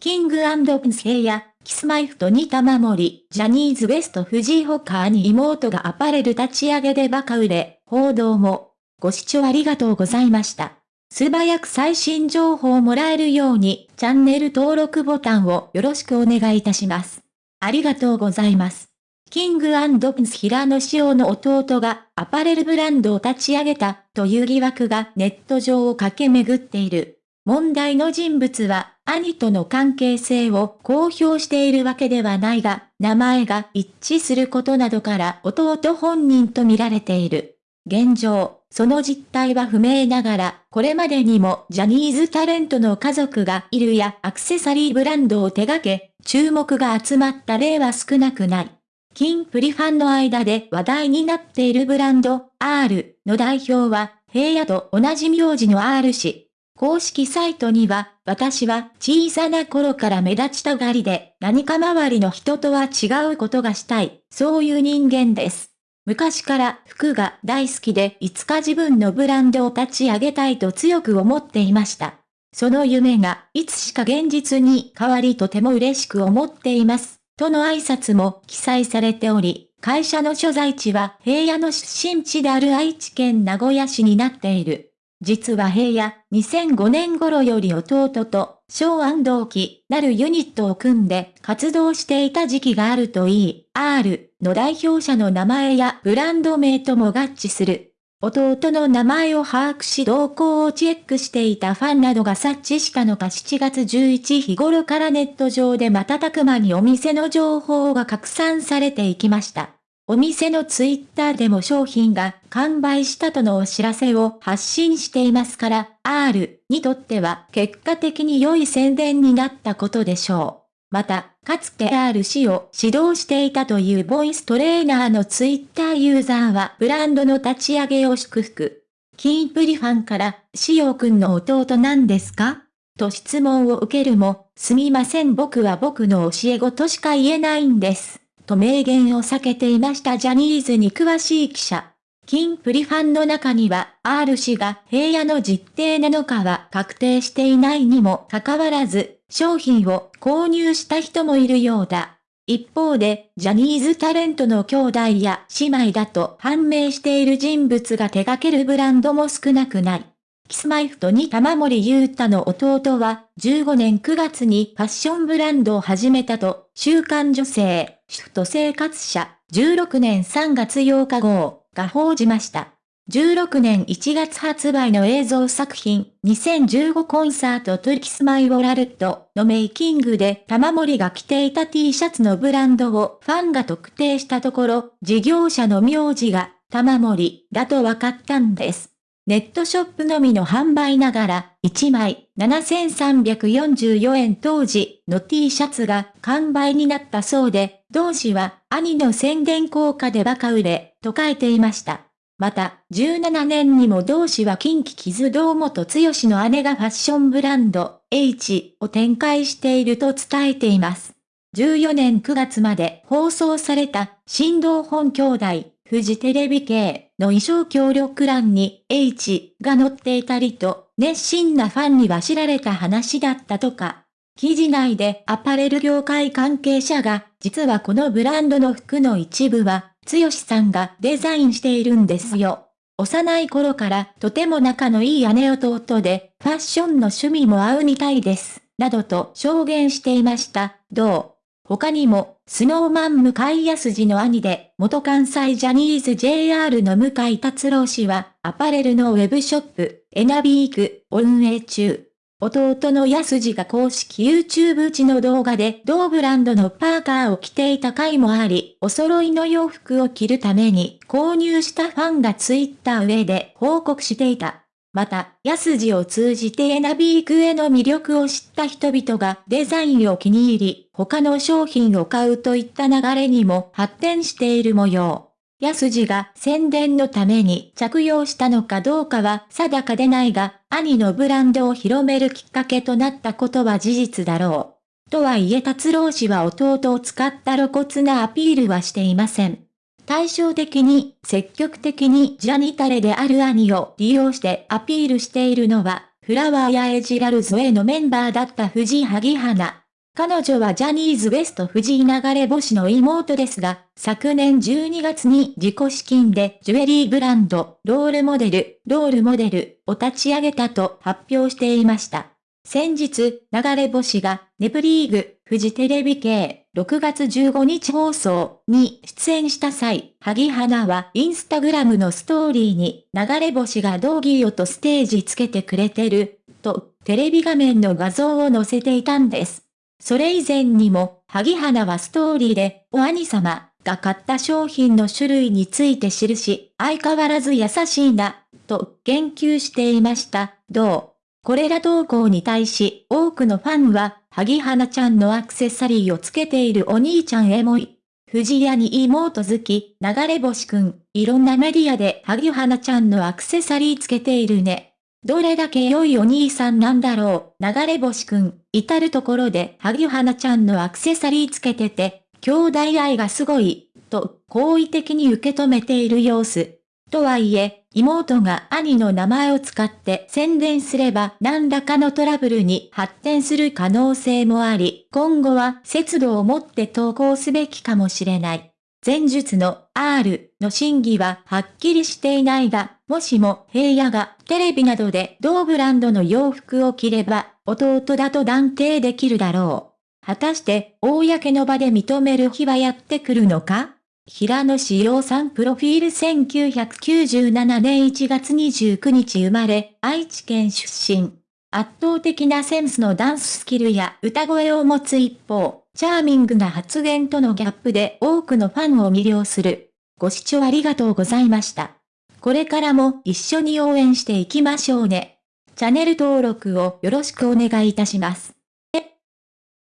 キングプリンス平野、キスマイフット2玉森、ジャニーズ WEST 藤井ほか兄妹がアパレル立ち上げでバカ売れ、報道も。ご視聴ありがとうございました。素早く最新情報をもらえるように、チャンネル登録ボタンをよろしくお願いいたします。ありがとうございます。キングプリンス平野紫耀の弟がアパレルブランドを立ち上げたという疑惑がネット上を駆け巡っている。問題の人物は、兄との関係性を公表しているわけではないが、名前が一致することなどから弟本人と見られている。現状、その実態は不明ながら、これまでにもジャニーズタレントの家族がいるやアクセサリーブランドを手掛け、注目が集まった例は少なくない。金プリファンの間で話題になっているブランド、R の代表は、平野と同じ名字の R 氏。公式サイトには、私は小さな頃から目立ちたがりで、何か周りの人とは違うことがしたい、そういう人間です。昔から服が大好きでいつか自分のブランドを立ち上げたいと強く思っていました。その夢がいつしか現実に変わりとても嬉しく思っています。との挨拶も記載されており、会社の所在地は平野の出身地である愛知県名古屋市になっている。実は平野、2005年頃より弟と、小安同期なるユニットを組んで活動していた時期があるといい、R の代表者の名前やブランド名とも合致する。弟の名前を把握し動向をチェックしていたファンなどが察知したのか7月11日頃からネット上で瞬く間にお店の情報が拡散されていきました。お店のツイッターでも商品が完売したとのお知らせを発信していますから、R にとっては結果的に良い宣伝になったことでしょう。また、かつて R 氏を指導していたというボイストレーナーのツイッターユーザーはブランドの立ち上げを祝福。キンプリファンから、しおくんの弟なんですか？と質問を受けるも、すみません僕は僕の教え子としか言えないんです。と明言を避けていましたジャニーズに詳しい記者。金プリファンの中には、R 氏が平野の実定なのかは確定していないにもかかわらず、商品を購入した人もいるようだ。一方で、ジャニーズタレントの兄弟や姉妹だと判明している人物が手掛けるブランドも少なくない。キスマイフトに玉森優太の弟は、15年9月にファッションブランドを始めたと、週刊女性、主婦と生活者、16年3月8日号、が報じました。16年1月発売の映像作品、2015コンサートトゥキスマイウォラルットのメイキングで玉森が着ていた T シャツのブランドをファンが特定したところ、事業者の名字が玉森だと分かったんです。ネットショップのみの販売ながら、1枚7344円当時の T シャツが完売になったそうで、同誌は兄の宣伝効果でバカ売れ、と書いていました。また、17年にも同誌は近畿傷堂本剛の姉がファッションブランド H を展開していると伝えています。14年9月まで放送された新道本兄弟フジテレビ系の衣装協力欄に H が載っていたりと、熱心なファンには知られた話だったとか。記事内でアパレル業界関係者が、実はこのブランドの服の一部は、剛さんがデザインしているんですよ。幼い頃からとても仲のいい姉弟で、ファッションの趣味も合うみたいです。などと証言していました。どう？他にも、スノーマン向井康二の兄で、元関西ジャニーズ JR の向井達郎氏は、アパレルのウェブショップ、エナビーク、運営中。弟の安次が公式 YouTube 地の動画で同ブランドのパーカーを着ていた回もあり、お揃いの洋服を着るために購入したファンがツイッター上で報告していた。また、安字を通じてエナビークへの魅力を知った人々がデザインを気に入り、他の商品を買うといった流れにも発展している模様。安字が宣伝のために着用したのかどうかは定かでないが、兄のブランドを広めるきっかけとなったことは事実だろう。とはいえ達郎氏は弟を使った露骨なアピールはしていません。対照的に積極的にジャニタレである兄を利用してアピールしているのは、フラワーやエジラルズへのメンバーだった藤井萩花。彼女はジャニーズ WEST 藤井流れ星の妹ですが、昨年12月に自己資金でジュエリーブランド、ロールモデル、ロールモデルを立ち上げたと発表していました。先日、流れ星が、ネプリーグ、フジテレビ系、6月15日放送に出演した際、萩花はインスタグラムのストーリーに、流れ星が道義よとステージつけてくれてる、と、テレビ画面の画像を載せていたんです。それ以前にも、萩花はストーリーで、お兄様が買った商品の種類について記し、相変わらず優しいな、と言及していました。どう？これら投稿に対し、多くのファンは、萩花ちゃんのアクセサリーをつけているお兄ちゃんエモい。藤屋に妹好き、流れ星くん、いろんなメディアで萩花ちゃんのアクセサリーつけているね。どれだけ良いお兄さんなんだろう、流れ星くん、至るところで萩花ちゃんのアクセサリーつけてて、兄弟愛がすごい、と好意的に受け止めている様子。とはいえ、妹が兄の名前を使って宣伝すれば何らかのトラブルに発展する可能性もあり、今後は節度を持って投稿すべきかもしれない。前述の R の真偽ははっきりしていないが、もしも平野がテレビなどで同ブランドの洋服を着れば、弟だと断定できるだろう。果たして、公の場で認める日はやってくるのか？平野志陽さんプロフィール1997年1月29日生まれ、愛知県出身。圧倒的なセンスのダンススキルや歌声を持つ一方、チャーミングな発言とのギャップで多くのファンを魅了する。ご視聴ありがとうございました。これからも一緒に応援していきましょうね。チャンネル登録をよろしくお願いいたします。